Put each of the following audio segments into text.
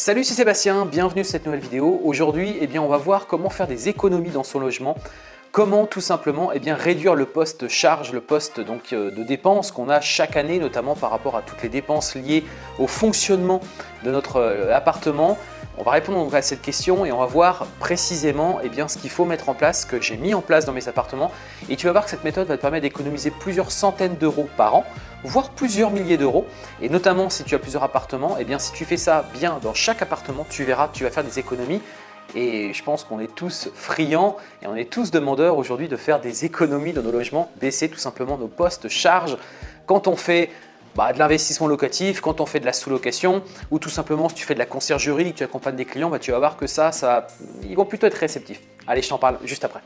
Salut, c'est Sébastien, bienvenue sur cette nouvelle vidéo. Aujourd'hui, eh on va voir comment faire des économies dans son logement. Comment tout simplement eh réduire le poste charge, le poste euh, de dépenses qu'on a chaque année, notamment par rapport à toutes les dépenses liées au fonctionnement de notre euh, appartement. On va répondre à cette question et on va voir précisément eh ce qu'il faut mettre en place, ce que j'ai mis en place dans mes appartements. Et tu vas voir que cette méthode va te permettre d'économiser plusieurs centaines d'euros par an voire plusieurs milliers d'euros. Et notamment si tu as plusieurs appartements, eh bien si tu fais ça bien dans chaque appartement, tu verras, tu vas faire des économies. Et je pense qu'on est tous friands et on est tous demandeurs aujourd'hui de faire des économies dans nos logements, baisser tout simplement nos postes charges quand on fait bah, de l'investissement locatif, quand on fait de la sous-location ou tout simplement si tu fais de la conciergerie, que tu accompagnes des clients, bah, tu vas voir que ça, ça, ils vont plutôt être réceptifs. Allez, je t'en parle juste après.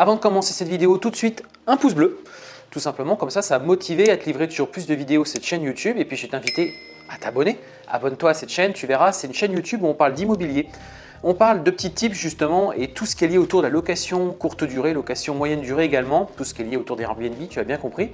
Avant de commencer cette vidéo, tout de suite, un pouce bleu. Tout simplement, comme ça, ça va motiver à te livrer toujours plus de vidéos cette chaîne YouTube. Et puis, je vais t'inviter à t'abonner. Abonne-toi à cette chaîne, tu verras, c'est une chaîne YouTube où on parle d'immobilier. On parle de petits tips justement et tout ce qui est lié autour de la location courte durée, location moyenne durée également, tout ce qui est lié autour des Airbnb, tu as bien compris.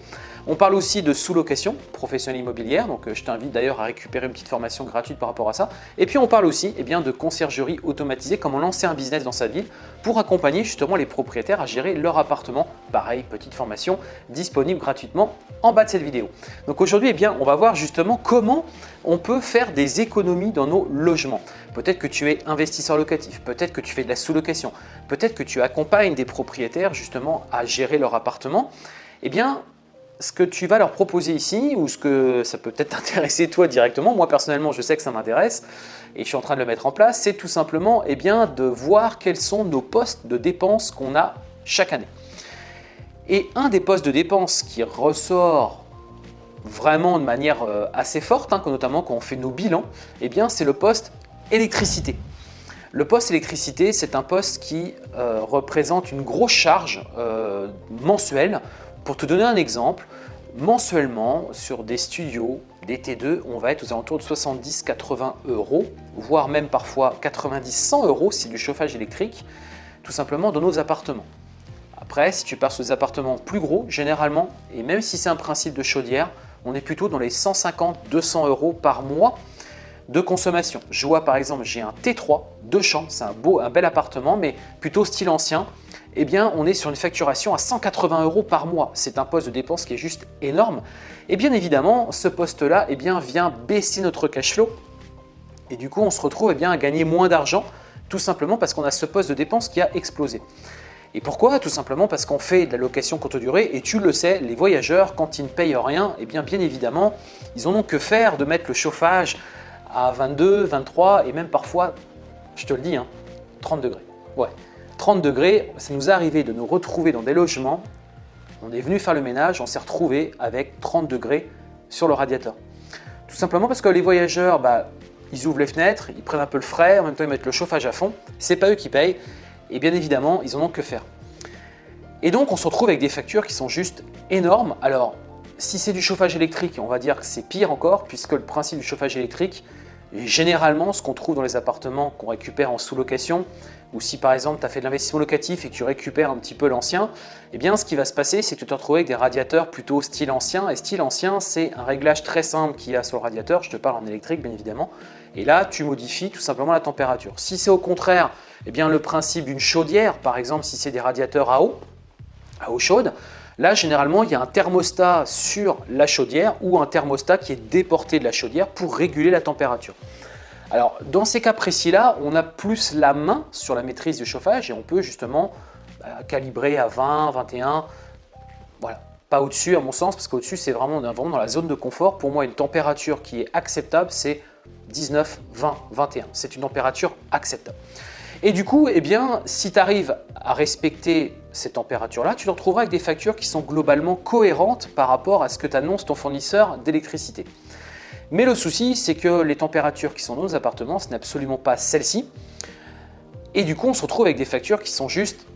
On parle aussi de sous-location professionnelle immobilière, donc euh, je t'invite d'ailleurs à récupérer une petite formation gratuite par rapport à ça. Et puis on parle aussi eh bien, de conciergerie automatisée, comment lancer un business dans sa ville pour accompagner justement les propriétaires à gérer leur appartement. Pareil, petite formation disponible gratuitement en bas de cette vidéo. Donc aujourd'hui, eh bien, on va voir justement comment on peut faire des économies dans nos logements. Peut-être que tu es investisseur locatif, peut-être que tu fais de la sous-location, peut-être que tu accompagnes des propriétaires justement à gérer leur appartement. Eh bien, ce que tu vas leur proposer ici, ou ce que ça peut peut-être t'intéresser toi directement, moi personnellement je sais que ça m'intéresse et je suis en train de le mettre en place, c'est tout simplement eh bien, de voir quels sont nos postes de dépenses qu'on a chaque année. Et un des postes de dépenses qui ressort vraiment de manière euh, assez forte, hein, notamment quand on fait nos bilans, eh bien c'est le poste électricité. Le poste électricité, c'est un poste qui euh, représente une grosse charge euh, mensuelle. Pour te donner un exemple, mensuellement, sur des studios, des T2, on va être aux alentours de 70-80 euros, voire même parfois 90-100 euros si du chauffage électrique, tout simplement dans nos appartements. Après, si tu pars sur des appartements plus gros, généralement, et même si c'est un principe de chaudière, on est plutôt dans les 150-200 euros par mois de consommation. Je vois par exemple, j'ai un T3, deux chambres, c'est un beau, un bel appartement, mais plutôt style ancien. Eh on est sur une facturation à 180 euros par mois. C'est un poste de dépense qui est juste énorme. Et bien évidemment, ce poste-là eh vient baisser notre cash flow. Et du coup, on se retrouve eh bien, à gagner moins d'argent, tout simplement parce qu'on a ce poste de dépense qui a explosé. Et pourquoi? Tout simplement parce qu'on fait de la location courte durée et tu le sais, les voyageurs, quand ils ne payent rien, eh bien, bien évidemment, ils en ont que faire de mettre le chauffage à 22, 23 et même parfois, je te le dis, 30 hein, degrés. Ouais, 30 degrés, ça nous est arrivé de nous retrouver dans des logements, on est venu faire le ménage, on s'est retrouvé avec 30 degrés sur le radiateur. Tout simplement parce que les voyageurs, bah, ils ouvrent les fenêtres, ils prennent un peu le frais, en même temps ils mettent le chauffage à fond, c'est pas eux qui payent et bien évidemment, ils en ont que faire. Et donc on se retrouve avec des factures qui sont juste énormes. Alors, si c'est du chauffage électrique, on va dire que c'est pire encore, puisque le principe du chauffage électrique, généralement, ce qu'on trouve dans les appartements qu'on récupère en sous-location, ou si par exemple tu as fait de l'investissement locatif et tu récupères un petit peu l'ancien, eh bien ce qui va se passer, c'est que tu te retrouves avec des radiateurs plutôt style ancien. Et style ancien, c'est un réglage très simple qu'il y a sur le radiateur, je te parle en électrique bien évidemment. Et là, tu modifies tout simplement la température. Si c'est au contraire eh bien, le principe d'une chaudière, par exemple si c'est des radiateurs à eau, à eau chaude, Là, généralement, il y a un thermostat sur la chaudière ou un thermostat qui est déporté de la chaudière pour réguler la température. Alors, dans ces cas précis-là, on a plus la main sur la maîtrise du chauffage et on peut justement bah, calibrer à 20, 21, voilà. Pas au-dessus à mon sens, parce qu'au-dessus, c'est vraiment, dans la zone de confort. Pour moi, une température qui est acceptable, c'est 19, 20, 21. C'est une température acceptable. Et du coup, eh bien, si tu arrives à respecter ces températures-là, tu te retrouveras avec des factures qui sont globalement cohérentes par rapport à ce que t'annonce ton fournisseur d'électricité. Mais le souci, c'est que les températures qui sont dans nos appartements, ce n'est absolument pas celles-ci. Et du coup, on se retrouve avec des factures qui sont juste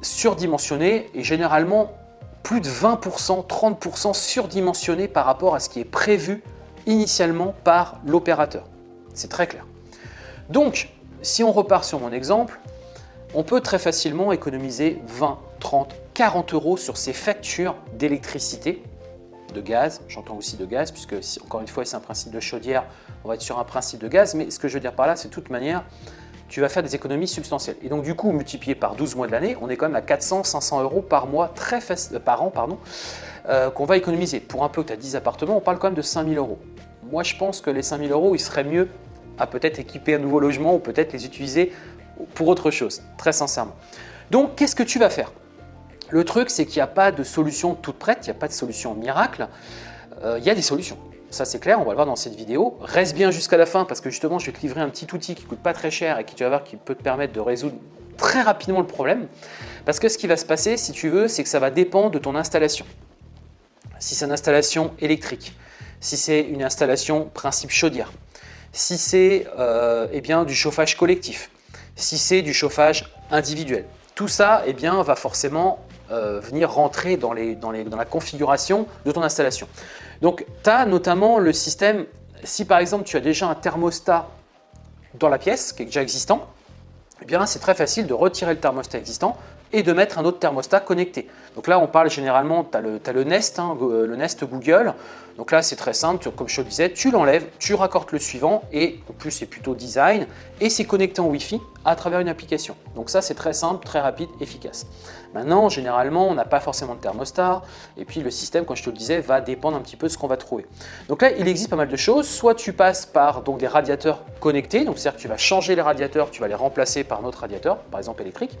surdimensionnées et généralement plus de 20%, 30% surdimensionné par rapport à ce qui est prévu initialement par l'opérateur. C'est très clair. Donc, si on repart sur mon exemple, on peut très facilement économiser 20, 30, 40 euros sur ces factures d'électricité, de gaz, j'entends aussi de gaz, puisque encore une fois c'est un principe de chaudière, on va être sur un principe de gaz, mais ce que je veux dire par là, c'est de toute manière, tu vas faire des économies substantielles. Et donc du coup, multiplié par 12 mois de l'année, on est quand même à 400, 500 euros par mois, très euh, par an, pardon, euh, qu'on va économiser. Pour un peu que tu as 10 appartements, on parle quand même de 5000 euros. Moi, je pense que les 5000 euros, il serait mieux à peut-être équiper un nouveau logement ou peut-être les utiliser pour autre chose, très sincèrement. Donc, qu'est-ce que tu vas faire? Le truc, c'est qu'il n'y a pas de solution toute prête, il n'y a pas de solution miracle, euh, il y a des solutions. Ça c'est clair, on va le voir dans cette vidéo. Reste bien jusqu'à la fin parce que justement je vais te livrer un petit outil qui coûte pas très cher et qui tu vas voir qui peut te permettre de résoudre très rapidement le problème. Parce que ce qui va se passer, si tu veux, c'est que ça va dépendre de ton installation. Si c'est une installation électrique, si c'est une installation principe chaudière, si c'est euh, eh bien du chauffage collectif, si c'est du chauffage individuel. Tout ça eh bien, va forcément euh, venir rentrer dans, la configuration de ton installation. Donc, tu as notamment le système, si par exemple tu as déjà un thermostat dans la pièce qui est déjà existant, eh bien c'est très facile de retirer le thermostat existant et de mettre un autre thermostat connecté. Donc là, on parle généralement, tu as, le Nest, hein, le Nest Google. Donc là, c'est très simple, comme je te le disais, tu l'enlèves, tu raccordes le suivant et en plus, c'est plutôt design et c'est connecté en Wi-Fi à travers une application. Donc ça, c'est très simple, très rapide, efficace. Maintenant, généralement, on n'a pas forcément de thermostat et puis le système, comme je te le disais, va dépendre un petit peu de ce qu'on va trouver. Donc là, il existe pas mal de choses. Soit tu passes par donc, des radiateurs connectés, donc c'est-à-dire que tu vas changer les radiateurs, tu vas les remplacer par un autre radiateur, par exemple électrique.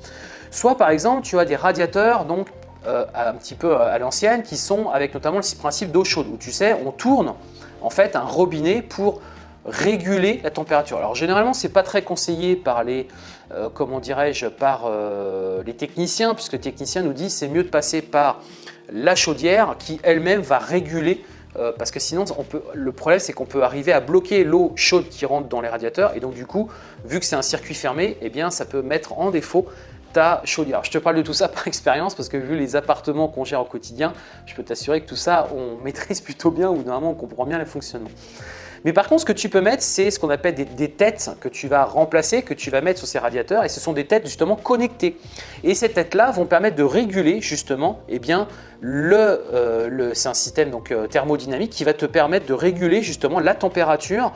Soit par exemple, tu as des radiateurs donc euh, un petit peu à l'ancienne qui sont avec notamment le principe d'eau chaude où tu sais on tourne en fait un robinet pour réguler la température. Alors généralement c'est pas très conseillé par les euh, comment dirais-je par euh, les techniciens puisque les techniciens nous disent c'est mieux de passer par la chaudière qui elle-même va réguler parce que sinon on peut, le problème c'est qu'on peut arriver à bloquer l'eau chaude qui rentre dans les radiateurs et donc du coup vu que c'est un circuit fermé eh bien ça peut mettre en défaut ta je te parle de tout ça par expérience parce que vu les appartements qu'on gère au quotidien, je peux t'assurer que tout ça, on maîtrise plutôt bien ou normalement on comprend bien le fonctionnement. Mais par contre, ce que tu peux mettre, c'est ce qu'on appelle des, têtes que tu vas remplacer, que tu vas mettre sur ces radiateurs et ce sont des têtes justement connectées. Et ces têtes-là vont permettre de réguler justement, eh bien, le, euh, c'est un système donc, euh, thermodynamique qui va te permettre de réguler justement la température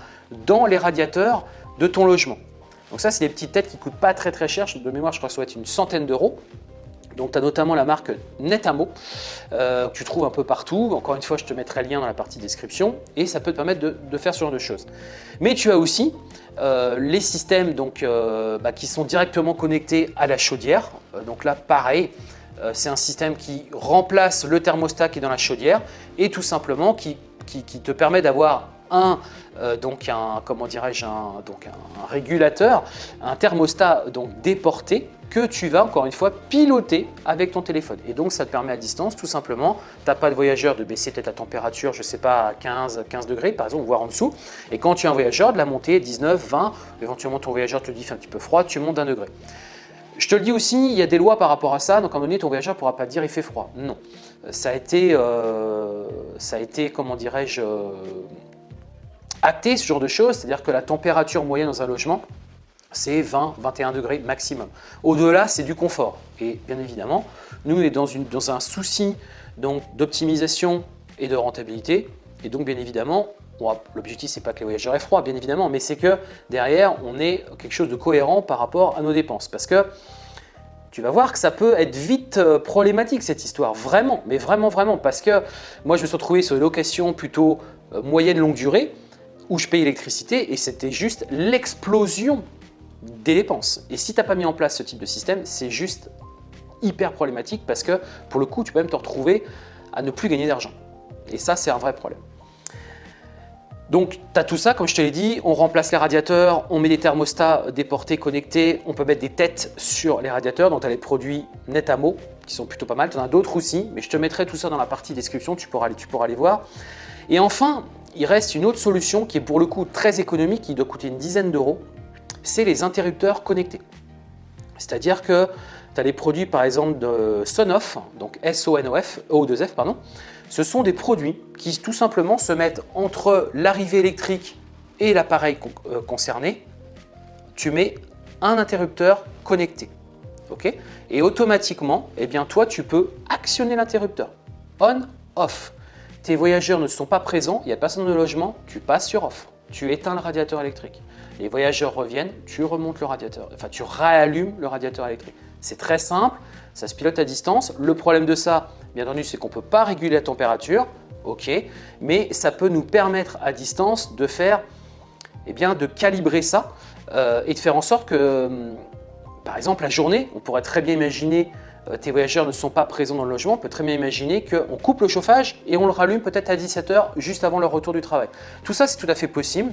dans les radiateurs de ton logement. Donc ça, c'est des petites têtes qui ne coûtent pas très très cher. De mémoire, je crois que ça doit être une centaine d'euros. Donc tu as notamment la marque Netamo, euh, que tu trouves un peu partout. Encore une fois, je te mettrai le lien dans la partie description et ça peut te permettre de, faire ce genre de choses. Mais tu as aussi euh, les systèmes donc, euh, bah, qui sont directement connectés à la chaudière. donc là, pareil, c'est un système qui remplace le thermostat qui est dans la chaudière et tout simplement qui te permet d'avoir un, euh, donc un, comment dirais-je, un, donc un, régulateur, un thermostat donc déporté que tu vas encore une fois piloter avec ton téléphone. Et donc ça te permet à distance tout simplement, tu n'as pas de voyageur de baisser peut-être la température, je sais pas, à 15, 15 degrés par exemple, voire en dessous. Et quand tu es un voyageur, de la montée 19, 20, éventuellement ton voyageur te dit fait un petit peu froid, tu montes d'un degré. Je te le dis aussi, il y a des lois par rapport à ça, donc à un moment donné, ton voyageur ne pourra pas dire il fait froid. Non. Ça a été, euh, ça a été comment dirais-je, acter ce genre de choses, c'est-à-dire que la température moyenne dans un logement, c'est 20-21 degrés maximum. Au-delà, c'est du confort. Et bien évidemment, nous, on est dans, un souci d'optimisation et de rentabilité. Et donc, bien évidemment, l'objectif, c'est pas que les voyageurs aient froid, bien évidemment, mais c'est que derrière, on ait quelque chose de cohérent par rapport à nos dépenses. Parce que tu vas voir que ça peut être vite euh, problématique cette histoire, vraiment, mais vraiment, vraiment, parce que moi je me suis retrouvé sur une location plutôt euh, moyenne longue durée, où je paye l'électricité et c'était juste l'explosion des dépenses. Et si tu n'as pas mis en place ce type de système, c'est juste hyper problématique parce que pour le coup, tu peux même te retrouver à ne plus gagner d'argent. Et ça, c'est un vrai problème. Donc, tu as tout ça, comme je te l'ai dit, on remplace les radiateurs, on met des thermostats déportés, connectés, on peut mettre des têtes sur les radiateurs, donc tu as les produits Netamo qui sont plutôt pas mal, tu en as d'autres aussi, mais je te mettrai tout ça dans la partie description, tu pourras, tu pourras les voir. Et enfin, il reste une autre solution qui est pour le coup très économique, qui doit coûter une dizaine d'euros, c'est les interrupteurs connectés. C'est-à-dire que tu as les produits par exemple de Sonoff, donc S-O-N-O-F, O2F, pardon. Ce sont des produits qui tout simplement se mettent entre l'arrivée électrique et l'appareil euh, concerné. Tu mets un interrupteur connecté. ok? Et automatiquement, eh bien, toi, tu peux actionner l'interrupteur. On, off. Tes voyageurs ne sont pas présents, il n'y a personne le logement, tu passes sur off. Tu éteins le radiateur électrique. Les voyageurs reviennent, tu remontes le radiateur, enfin tu réallumes le radiateur électrique. C'est très simple, ça se pilote à distance. Le problème de ça, bien entendu, c'est qu'on ne peut pas réguler la température, ok, mais ça peut nous permettre à distance de faire, eh bien, de calibrer ça euh, et de faire en sorte que, hum, par exemple, la journée, on pourrait très bien imaginer tes voyageurs ne sont pas présents dans le logement, on peut très bien imaginer qu'on coupe le chauffage et on le rallume peut-être à 17h juste avant leur retour du travail. Tout ça, c'est tout à fait possible.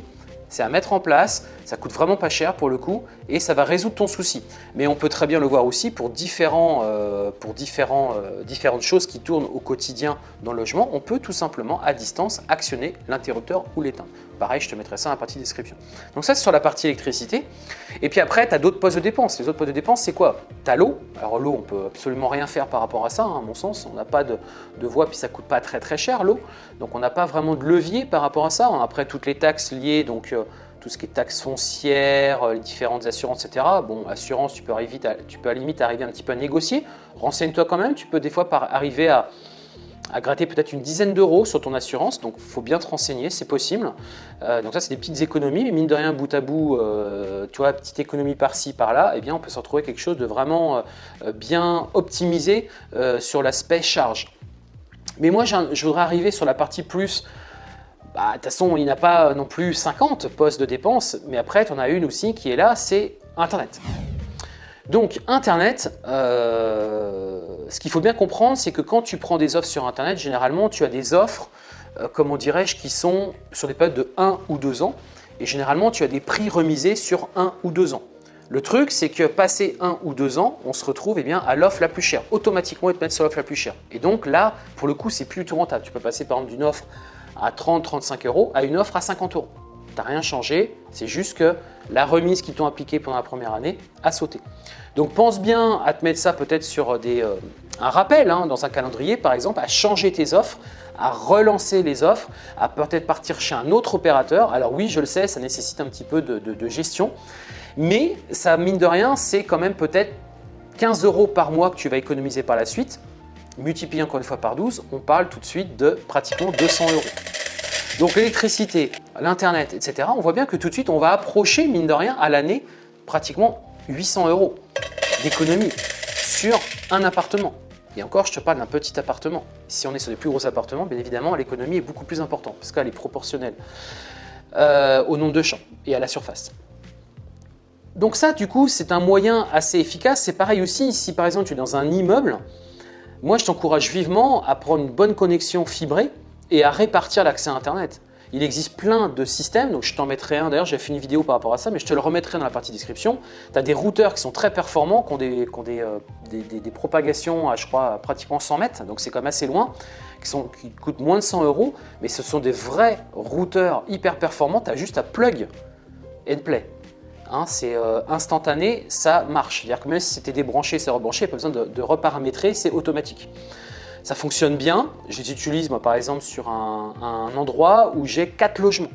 C'est à mettre en place, ça coûte vraiment pas cher pour le coup et ça va résoudre ton souci. Mais on peut très bien le voir aussi pour, différents, euh, euh, différentes choses qui tournent au quotidien dans le logement. On peut tout simplement à distance actionner l'interrupteur ou l'éteindre. Pareil, je te mettrai ça dans la partie description. Donc ça, c'est sur la partie électricité. Et puis après, tu as d'autres postes de dépenses. Les autres postes de dépenses, c'est quoi? Tu as l'eau. Alors l'eau, on peut absolument rien faire par rapport à ça, hein, à mon sens. On n'a pas de, de, voie, puis ça coûte pas très très cher l'eau. Donc on n'a pas vraiment de levier par rapport à ça. Après, toutes les taxes liées, donc euh, tout ce qui est taxes foncières, euh, les différentes assurances, etc. Bon, assurance, tu peux, arriver tu peux à limite arriver un petit peu à négocier. Renseigne-toi quand même. Tu peux des fois par arriver à à gratter peut-être une dizaine d'euros sur ton assurance, donc il faut bien te renseigner, c'est possible. Euh, donc ça, c'est des petites économies, mais mine de rien, bout à bout, euh, tu vois, petite économie par-ci, par-là, eh bien, on peut se retrouver quelque chose de vraiment euh, bien optimisé sur l'aspect charge. Mais moi, je voudrais arriver sur la partie plus bah, de toute façon, il n'y a pas non plus 50 postes de dépenses, mais après, tu en as une aussi qui est là, c'est Internet. Donc Internet, ce qu'il faut bien comprendre, c'est que quand tu prends des offres sur Internet, généralement tu as des offres, euh, comment dirais-je, qui sont sur des périodes de 1 ou 2 ans, et généralement tu as des prix remisés sur 1 ou 2 ans. Le truc, c'est que passé 1 ou 2 ans, on se retrouve eh bien, à l'offre la plus chère. Automatiquement, ils te mettent sur l'offre la plus chère. Et donc là, pour le coup, c'est plus tout rentable. Tu peux passer par exemple d'une offre à 30-35 euros à une offre à 50 euros. Tu n'as rien changé, c'est juste que la remise qu'ils t'ont appliquée pendant la première année a sauté. Donc pense bien à te mettre ça peut-être sur des, euh, un rappel hein, dans un calendrier par exemple, à changer tes offres, à relancer les offres, à peut-être partir chez un autre opérateur. Alors oui, je le sais, ça nécessite un petit peu de, gestion, mais ça mine de rien, c'est quand même peut-être 15 euros par mois que tu vas économiser par la suite. Multiplié encore une fois par 12, on parle tout de suite de pratiquement 200 euros. Donc l'électricité, l'Internet, etc., on voit bien que tout de suite, on va approcher, mine de rien, à l'année, pratiquement 800 euros d'économie sur un appartement. Et encore, je te parle d'un petit appartement. Si on est sur des plus gros appartements, bien évidemment, l'économie est beaucoup plus importante, parce qu'elle est proportionnelle euh, au nombre de champs et à la surface. Donc ça, du coup, c'est un moyen assez efficace. C'est pareil aussi, si par exemple tu es dans un immeuble, moi je t'encourage vivement à prendre une bonne connexion fibrée et à répartir l'accès à Internet. Il existe plein de systèmes, donc je t'en mettrai un, d'ailleurs j'ai fait une vidéo par rapport à ça, mais je te le remettrai dans la partie description. Tu as des routeurs qui sont très performants, qui ont des, euh, propagations à je crois pratiquement 100 mètres, donc c'est quand même assez loin, qui, sont, qui coûtent moins de 100 euros, mais ce sont des vrais routeurs hyper performants, tu as juste à plug and play. Hein, c'est euh, instantané, ça marche. C'est-à-dire que même si c'était débranché, c'est rebranché, pas besoin de reparamétrer, c'est automatique. Ça fonctionne bien. Je les utilise moi par exemple sur un, endroit où j'ai quatre logements.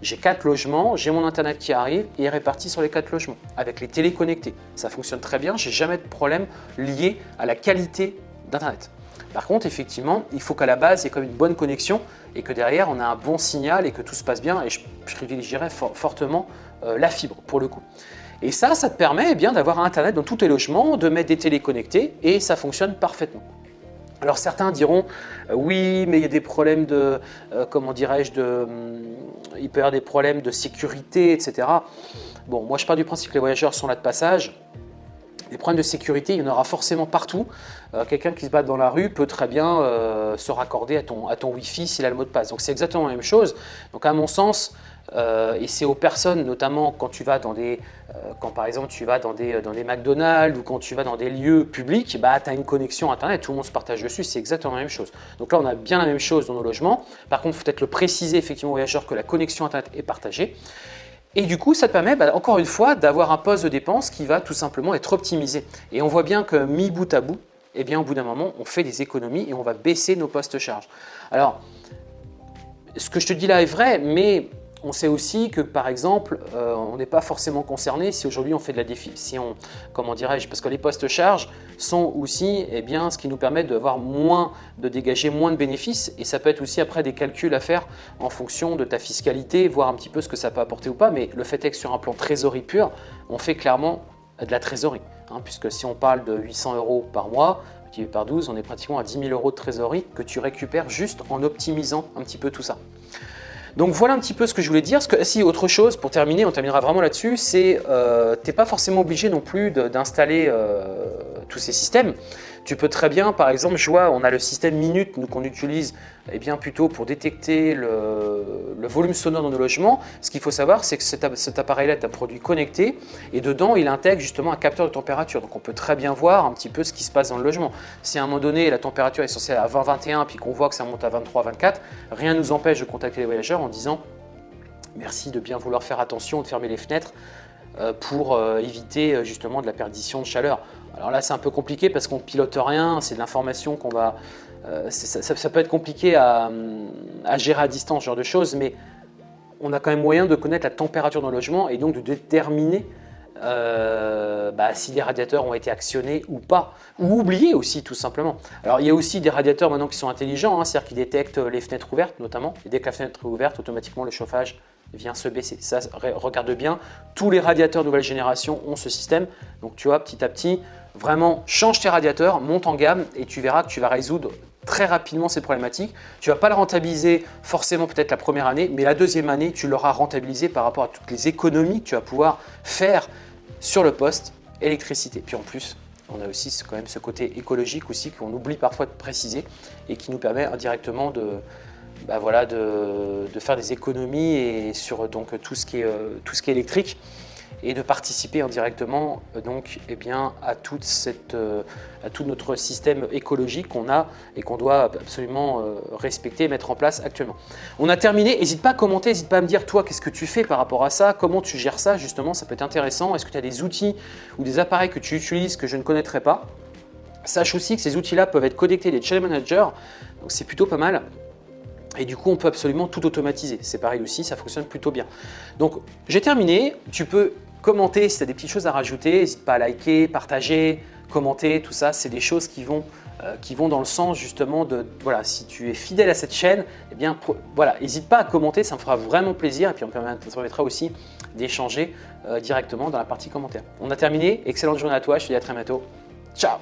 J'ai quatre logements, j'ai mon internet qui arrive et est réparti sur les quatre logements avec les téléconnectés. Ça fonctionne très bien, j'ai jamais de problème lié à la qualité d'internet. Par contre, effectivement, il faut qu'à la base, il y ait comme une bonne connexion et que derrière, on a un bon signal et que tout se passe bien. Et je, privilégierais fortement euh, la fibre pour le coup. Et ça, ça te permet eh d'avoir Internet dans tous tes logements, de mettre des téléconnectés et ça fonctionne parfaitement. Alors certains diront euh, oui mais il y a des problèmes de, euh, comment dirais-je, de, hum, il peut y avoir des problèmes de sécurité, etc. Bon, moi je pars du principe que les voyageurs sont là de passage. Les problèmes de sécurité, il y en aura forcément partout. Euh, quelqu'un qui se bat dans la rue peut très bien se raccorder à ton, à ton Wi-Fi s'il a le mot de passe. Donc c'est exactement la même chose. Donc à mon sens, euh, et c'est aux personnes, notamment quand tu vas dans des, euh, quand par exemple tu vas dans des, dans des McDonald's ou quand tu vas dans des lieux publics, bah, tu as une connexion Internet, tout le monde se partage dessus, c'est exactement la même chose. Donc là, on a bien la même chose dans nos logements. Par contre, il faut peut-être le préciser effectivement aux voyageurs que la connexion Internet est partagée. Et du coup, ça te permet, bah, encore une fois, d'avoir un poste de dépense qui va tout simplement être optimisé. Et on voit bien que mis bout à bout, eh bien, au bout d'un moment, on fait des économies et on va baisser nos postes charges. Alors, ce que je te dis là est vrai, mais on sait aussi que, par exemple, euh, on n'est pas forcément concerné si aujourd'hui on fait de la défi, si on, comment dirais-je, parce que les postes charges sont aussi eh bien, ce qui nous permet moins, de dégager moins de bénéfices et ça peut être aussi après des calculs à faire en fonction de ta fiscalité, voir un petit peu ce que ça peut apporter ou pas, mais le fait est que sur un plan trésorerie pur, on fait clairement de la trésorerie, hein, puisque si on parle de 800 euros par mois, multiplié par 12, on est pratiquement à 10 000 euros de trésorerie que tu récupères juste en optimisant un petit peu tout ça. Donc voilà un petit peu ce que je voulais dire. si autre chose, pour terminer, on terminera vraiment là-dessus, c'est euh, tu n'es pas forcément obligé non plus d'installer euh, tous ces systèmes. Tu peux très bien, par exemple, je vois, on a le système Minute qu'on utilise eh bien, plutôt pour détecter le, volume sonore dans nos logements. Ce qu'il faut savoir, c'est que cet, appareil-là est un produit connecté et dedans, il intègre justement un capteur de température. Donc on peut très bien voir un petit peu ce qui se passe dans le logement. Si à un moment donné, la température est censée à 20-21 puis qu'on voit que ça monte à 23-24, rien ne nous empêche de contacter les voyageurs en disant merci de bien vouloir faire attention, de fermer les fenêtres euh, pour euh, éviter euh, justement de la perdition de chaleur. Alors là, c'est un peu compliqué parce qu'on pilote rien, c'est de l'information qu'on va... Ça, peut être compliqué à, gérer à distance, ce genre de choses, mais on a quand même moyen de connaître la température dans le logement et donc de déterminer bah, si les radiateurs ont été actionnés ou pas, ou oubliés aussi tout simplement. Alors il y a aussi des radiateurs maintenant qui sont intelligents, hein, c'est-à-dire qui détectent les fenêtres ouvertes notamment, et dès que la fenêtre est ouverte, automatiquement le chauffage vient se baisser. Ça, regarde bien, tous les radiateurs nouvelle génération ont ce système. Donc tu vois, petit à petit, vraiment change tes radiateurs, monte en gamme et tu verras que tu vas résoudre très rapidement ces problématiques. Tu ne vas pas le rentabiliser forcément peut-être la première année, mais la deuxième année, tu l'auras rentabilisé par rapport à toutes les économies que tu vas pouvoir faire sur le poste électricité. Puis en plus, on a aussi quand même ce côté écologique aussi qu'on oublie parfois de préciser et qui nous permet indirectement de, bah de, faire des économies sur donc, tout, ce qui est, euh, tout ce qui est électrique et de participer indirectement donc, eh bien, à, toute cette, euh, à tout notre système écologique qu'on a et qu'on doit absolument euh, respecter et mettre en place actuellement. On a terminé, n'hésite pas à commenter, n'hésite pas à me dire toi qu'est-ce que tu fais par rapport à ça, comment tu gères ça? Justement, ça peut être intéressant. Est-ce que tu as des outils ou des appareils que tu utilises que je ne connaîtrais pas? Sache aussi que ces outils-là peuvent être connectés des channel managers, donc c'est plutôt pas mal. Et du coup, on peut absolument tout automatiser. C'est pareil aussi, ça fonctionne plutôt bien. Donc, j'ai terminé. Tu peux commenter si tu as des petites choses à rajouter. N'hésite pas à liker, partager, commenter, tout ça. C'est des choses qui vont, euh, dans le sens justement de, voilà, si tu es fidèle à cette chaîne, eh bien, voilà, n'hésite pas à commenter, ça me fera vraiment plaisir. Et puis, ça permettra aussi d'échanger euh, directement dans la partie commentaires. On a terminé. Excellente journée à toi. Je te dis à très bientôt. Ciao